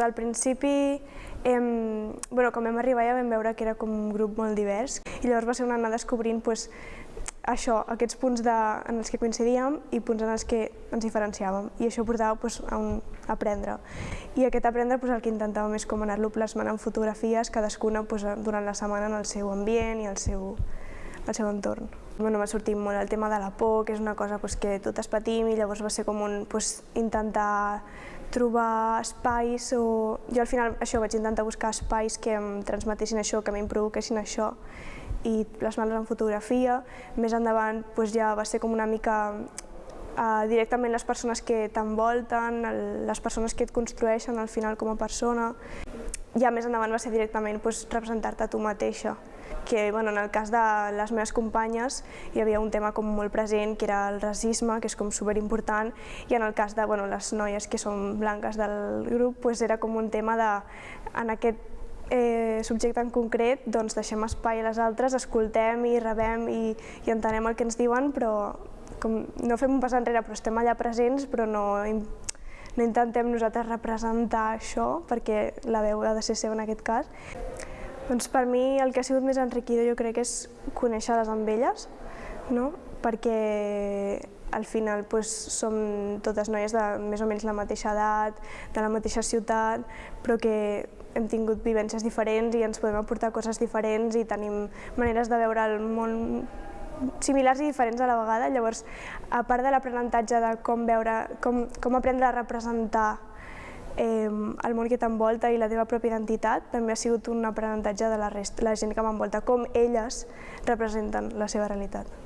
Al principi, em, bueno, quan vam arribar ja vam veure que era com un grup molt divers i llavors va ser una anar descobrint pues, això, aquests punts de, en els que coincidíem i punts en els que ens diferenciàvem i això portava pues, a un aprendre. I aquest aprendre pues, el que intentàvem és com anar-lo plasmant en fotografies, cadascuna pues, durant la setmana en el seu ambient i el seu, el seu entorn. Bueno, m'ha sortit molt el tema de la por, que és una cosa pues, que totes patim i llavors va ser com un pues, intentar trobar espais o... Jo al final això vaig intentar buscar espais que em transmetessin això, que a mi em provoquessin això i plasmar-los en fotografia. Més endavant pues, ja va ser com una mica uh, directament les persones que t'envolten, les persones que et construeixen al final com a persona. Ja més endavant va ser directament pues, representar-te a tu mateixa que bueno, en el cas de les meves companyes hi havia un tema com molt present que era el racisme, que és com superimportant, i en el cas de bueno, les noies que són blanques del grup pues era com un tema de, en aquest eh, subjecte en concret, doncs deixem espai a les altres, escoltem i rebem i, i entenem el que ens diuen, però com, no fem un pas enrere, però estem allà presents, però no, no intentem nosaltres representar això, perquè la veu ha de ser seva en aquest cas. Doncs per mi el que ha sigut més enriquidor jo crec que és conèixer-les amb elles, no? perquè al final pues, som totes noies de més o menys la mateixa edat, de la mateixa ciutat, però que hem tingut vivències diferents i ens podem aportar coses diferents i tenim maneres de veure el món similars i diferents a la vegada. Llavors, a part de l'aprenentatge de com, veure, com, com aprendre a representar eh, el món que t'envolta i la teva pròpia identitat també ha sigut un aprenentatge de la, resta, la gent que m'envolta, com elles representen la seva realitat.